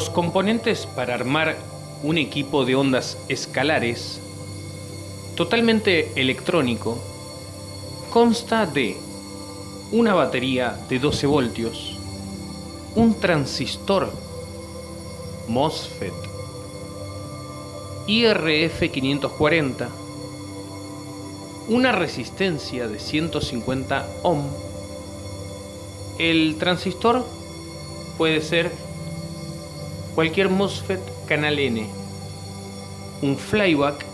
Los componentes para armar un equipo de ondas escalares totalmente electrónico consta de una batería de 12 voltios, un transistor MOSFET IRF540, una resistencia de 150 ohm. El transistor puede ser cualquier MOSFET canal N, un flyback,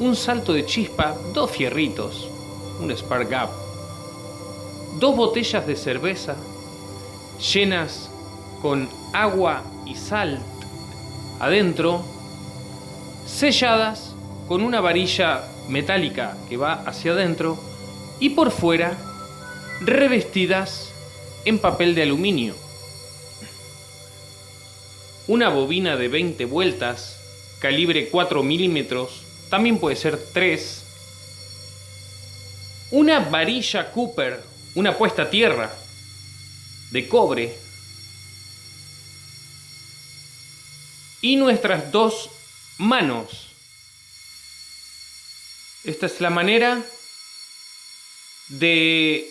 un salto de chispa, dos fierritos, un spark gap, dos botellas de cerveza llenas con agua y sal adentro, selladas con una varilla metálica que va hacia adentro y por fuera revestidas en papel de aluminio. Una bobina de 20 vueltas, calibre 4 milímetros, también puede ser 3. Una varilla Cooper, una puesta a tierra de cobre. Y nuestras dos manos. Esta es la manera de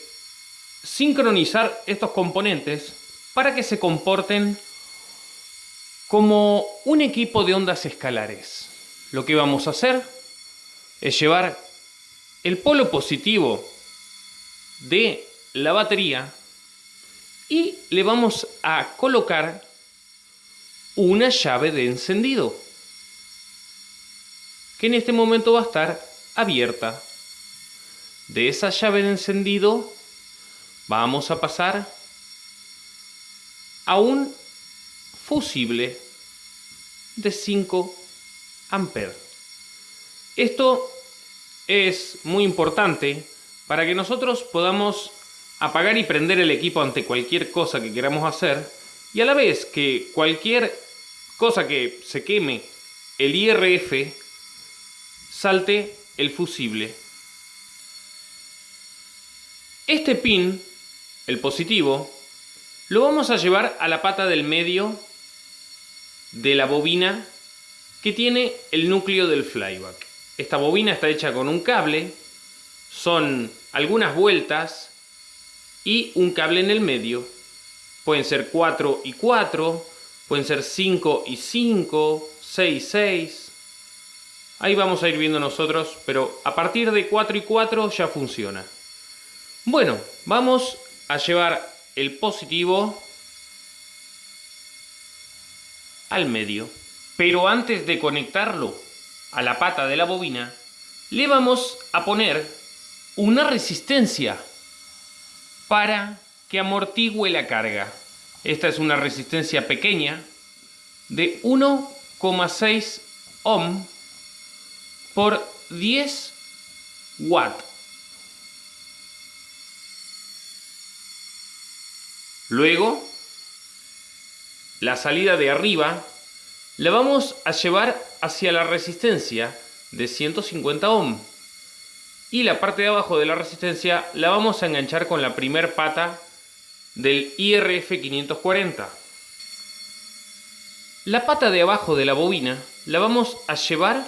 sincronizar estos componentes para que se comporten como un equipo de ondas escalares. Lo que vamos a hacer es llevar el polo positivo de la batería y le vamos a colocar una llave de encendido que en este momento va a estar abierta. De esa llave de encendido vamos a pasar a un fusible de 5 amperes. Esto es muy importante para que nosotros podamos apagar y prender el equipo ante cualquier cosa que queramos hacer y a la vez que cualquier cosa que se queme el IRF salte el fusible. Este pin, el positivo, lo vamos a llevar a la pata del medio de la bobina que tiene el núcleo del flyback. Esta bobina está hecha con un cable, son algunas vueltas y un cable en el medio. Pueden ser 4 y 4, pueden ser 5 y 5, 6 y 6. Ahí vamos a ir viendo nosotros, pero a partir de 4 y 4 ya funciona. Bueno, vamos a llevar el positivo al medio. Pero antes de conectarlo a la pata de la bobina, le vamos a poner una resistencia para que amortigüe la carga. Esta es una resistencia pequeña de 1,6 ohm por 10 watt. Luego, la salida de arriba la vamos a llevar hacia la resistencia de 150 ohm. Y la parte de abajo de la resistencia la vamos a enganchar con la primer pata del IRF 540 la pata de abajo de la bobina la vamos a llevar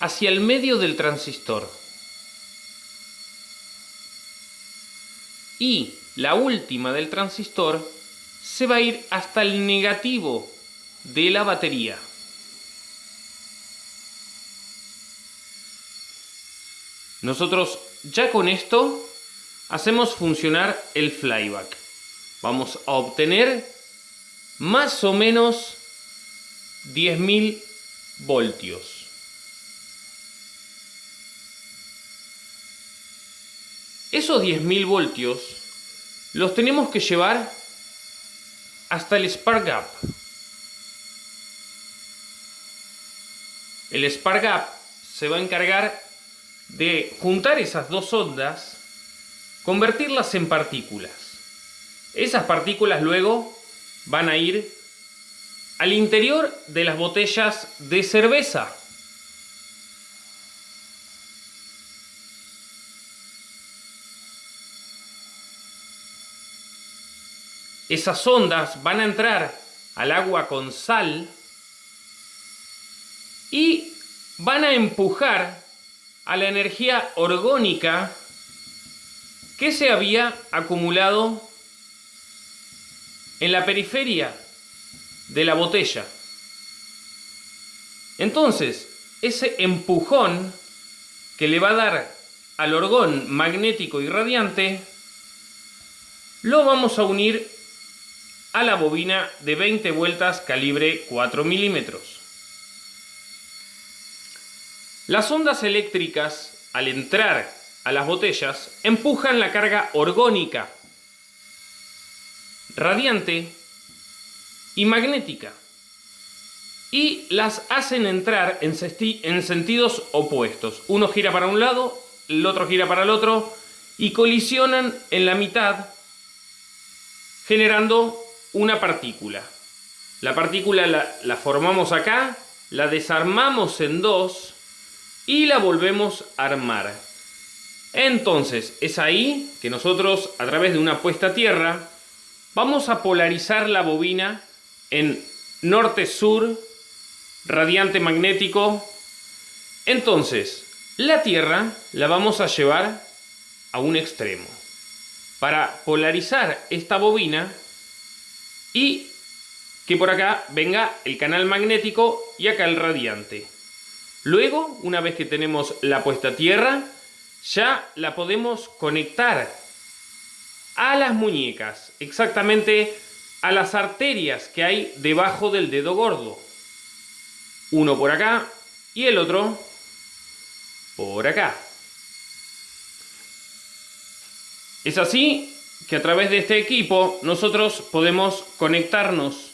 hacia el medio del transistor. Y la última del transistor se va a ir hasta el negativo de la batería. Nosotros ya con esto hacemos funcionar el flyback. Vamos a obtener más o menos 10.000 voltios. Esos 10.000 voltios los tenemos que llevar hasta el spark gap. El spark se va a encargar de juntar esas dos ondas, convertirlas en partículas. Esas partículas luego van a ir al interior de las botellas de cerveza. Esas ondas van a entrar al agua con sal y van a empujar a la energía orgónica que se había acumulado en la periferia de la botella. Entonces, ese empujón que le va a dar al orgón magnético y radiante, lo vamos a unir a la bobina de 20 vueltas calibre 4 milímetros. Las ondas eléctricas, al entrar a las botellas, empujan la carga orgónica, radiante y magnética y las hacen entrar en, en, sentidos opuestos. Uno gira para un lado, el otro gira para el otro y colisionan en la mitad generando una partícula. La partícula la, formamos acá, la desarmamos en dos y la volvemos a armar. Entonces es ahí que nosotros a través de una puesta a tierra vamos a polarizar la bobina en norte-sur, radiante magnético. Entonces, la Tierra la vamos a llevar a un extremo para polarizar esta bobina y que por acá venga el canal magnético y acá el radiante. Luego, una vez que tenemos la puesta a tierra, ya la podemos conectar a las muñecas, exactamente a las arterias que hay debajo del dedo gordo. Uno por acá y el otro por acá. Es así que a través de este equipo nosotros podemos conectarnos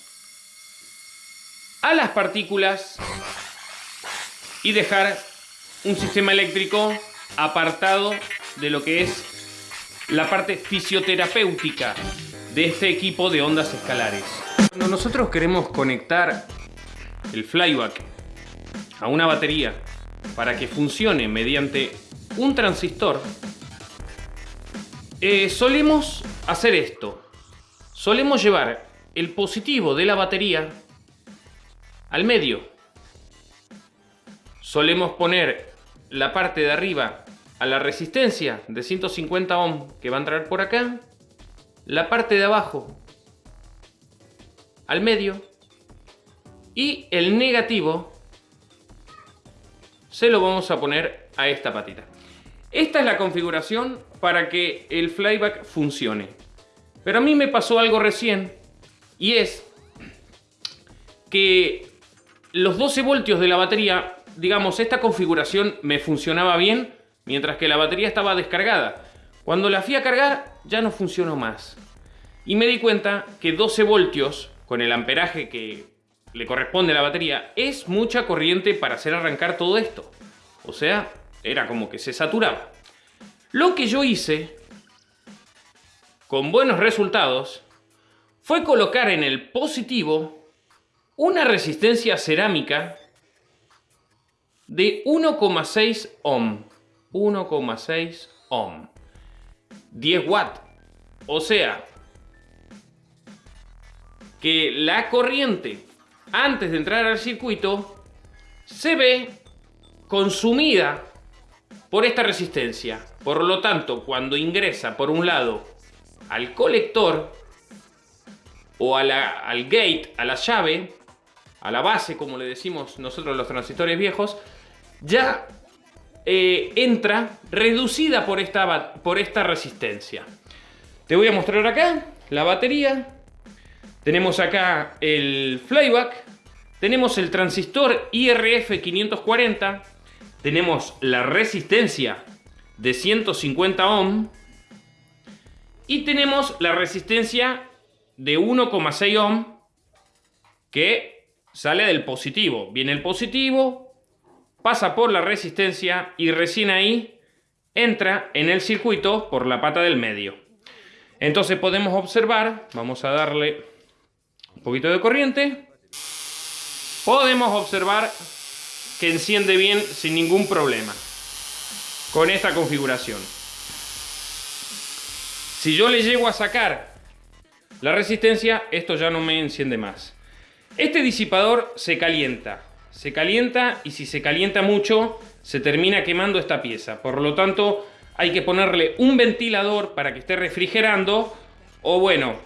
a las partículas y dejar un sistema eléctrico apartado de lo que es la parte fisioterapéutica de este equipo de ondas escalares. Cuando nosotros queremos conectar el flyback a una batería para que funcione mediante un transistor, eh, solemos hacer esto. Solemos llevar el positivo de la batería al medio. Solemos poner la parte de arriba a la resistencia de 150 ohm que va a entrar por acá la parte de abajo al medio y el negativo se lo vamos a poner a esta patita. Esta es la configuración para que el flyback funcione. Pero a mí me pasó algo recién y es que los 12 voltios de la batería, digamos, esta configuración me funcionaba bien mientras que la batería estaba descargada. Cuando la fui a cargar ya no funcionó más. Y me di cuenta que 12 voltios, con el amperaje que le corresponde a la batería, es mucha corriente para hacer arrancar todo esto. O sea, era como que se saturaba. Lo que yo hice, con buenos resultados, fue colocar en el positivo una resistencia cerámica de 1,6 ohm. 1,6 ohm. 10 watts. O sea, que la corriente, antes de entrar al circuito, se ve consumida por esta resistencia. Por lo tanto, cuando ingresa por un lado al colector o al gate, a la llave, a la base, como le decimos nosotros los transistores viejos, ya eh, entra reducida por esta, por esta resistencia. Te voy a mostrar acá la batería. Tenemos acá el flyback. Tenemos el transistor IRF 540. Tenemos la resistencia de 150 ohm. Y tenemos la resistencia de 1,6 ohm que sale del positivo. Viene el positivo, pasa por la resistencia y recién ahí entra en el circuito por la pata del medio. Entonces podemos observar, vamos a darle un poquito de corriente, podemos observar que enciende bien sin ningún problema con esta configuración. Si yo le llego a sacar la resistencia, esto ya no me enciende más. Este disipador se calienta, se calienta y si se calienta mucho se termina quemando esta pieza. Por lo tanto hay que ponerle un ventilador para que esté refrigerando o bueno,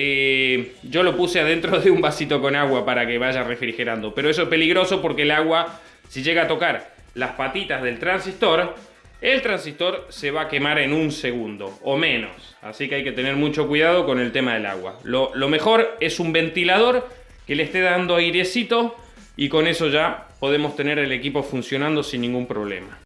eh, yo lo puse adentro de un vasito con agua para que vaya refrigerando. Pero eso es peligroso porque el agua, si llega a tocar las patitas del transistor, el transistor se va a quemar en un segundo o menos. Así que hay que tener mucho cuidado con el tema del agua. Lo, lo mejor es un ventilador que le esté dando airecito y con eso ya podemos tener el equipo funcionando sin ningún problema.